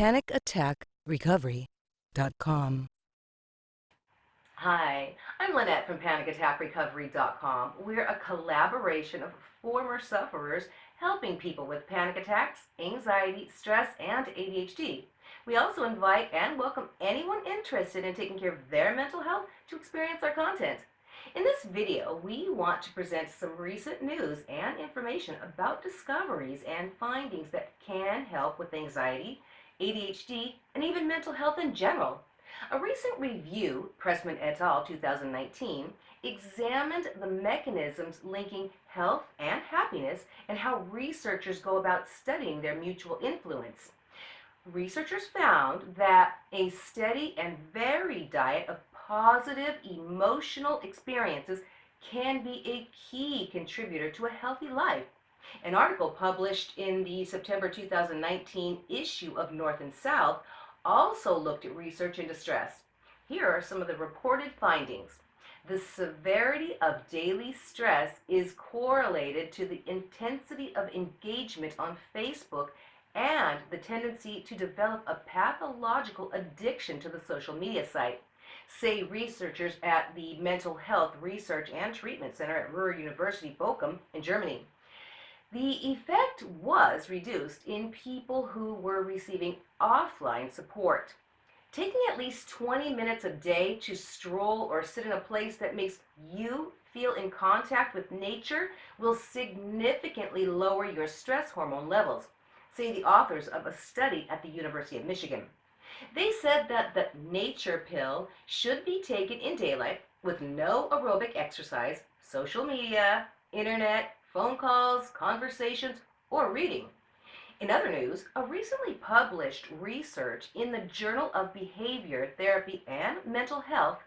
PanicAttackRecovery.com. Hi, I'm Lynette from PanicAttackRecovery.com. We're a collaboration of former sufferers helping people with panic attacks, anxiety, stress, and ADHD. We also invite and welcome anyone interested in taking care of their mental health to experience our content. In this video, we want to present some recent news and information about discoveries and findings that can help with anxiety, ADHD, and even mental health in general. A recent review, Pressman et al. 2019, examined the mechanisms linking health and happiness and how researchers go about studying their mutual influence. Researchers found that a steady and varied diet of positive emotional experiences can be a key contributor to a healthy life. An article published in the September 2019 issue of North and South also looked at research into stress. Here are some of the reported findings. The severity of daily stress is correlated to the intensity of engagement on Facebook and the tendency to develop a pathological addiction to the social media site, say researchers at the Mental Health Research and Treatment Center at Ruhr University Bochum in Germany. The effect was reduced in people who were receiving offline support. Taking at least 20 minutes a day to stroll or sit in a place that makes you feel in contact with nature will significantly lower your stress hormone levels, say the authors of a study at the University of Michigan. They said that the nature pill should be taken in daylight with no aerobic exercise, social media, internet, phone calls, conversations, or reading. In other news, a recently published research in the Journal of Behavior Therapy and Mental Health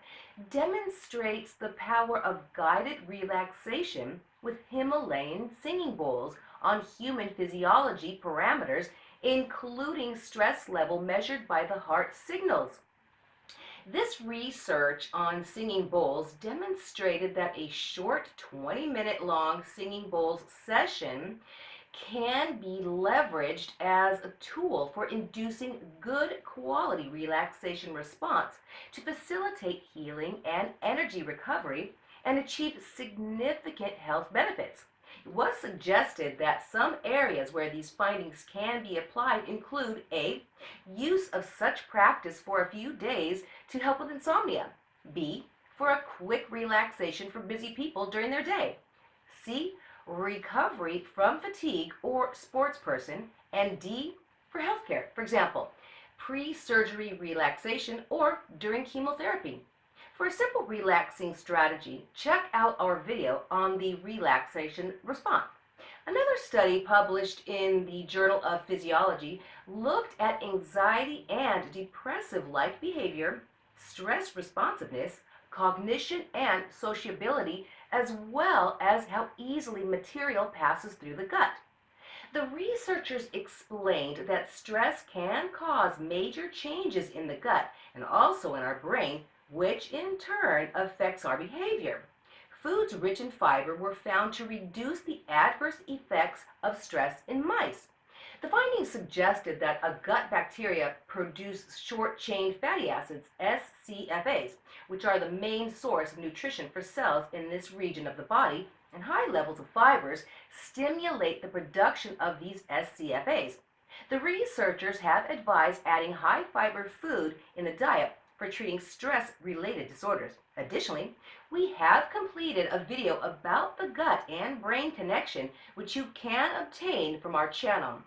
demonstrates the power of guided relaxation with Himalayan singing bowls on human physiology parameters, including stress level measured by the heart signals. This research on singing bowls demonstrated that a short 20 minute long singing bowls session can be leveraged as a tool for inducing good quality relaxation response to facilitate healing and energy recovery and achieve significant health benefits. It was suggested that some areas where these findings can be applied include A. Use of such practice for a few days to help with insomnia. B. For a quick relaxation for busy people during their day. C. Recovery from fatigue or sports person. And D. For healthcare. For example, pre-surgery relaxation or during chemotherapy. For a simple relaxing strategy, check out our video on the relaxation response. Another study published in the Journal of Physiology looked at anxiety and depressive-like behavior, stress responsiveness, cognition, and sociability, as well as how easily material passes through the gut. The researchers explained that stress can cause major changes in the gut and also in our brain which in turn affects our behavior. Foods rich in fiber were found to reduce the adverse effects of stress in mice. The findings suggested that a gut bacteria produce short-chain fatty acids, SCFAs, which are the main source of nutrition for cells in this region of the body, and high levels of fibers stimulate the production of these SCFAs. The researchers have advised adding high fiber food in the diet for treating stress-related disorders. Additionally, we have completed a video about the gut and brain connection, which you can obtain from our channel.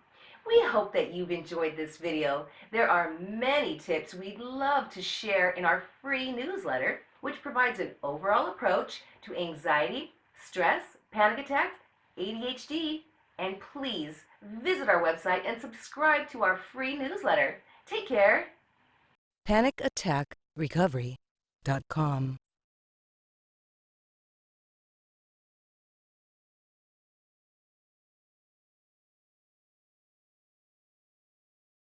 We hope that you've enjoyed this video. There are many tips we'd love to share in our free newsletter, which provides an overall approach to anxiety, stress, panic attacks, ADHD, and please visit our website and subscribe to our free newsletter. Take care PanicAttackRecovery.com.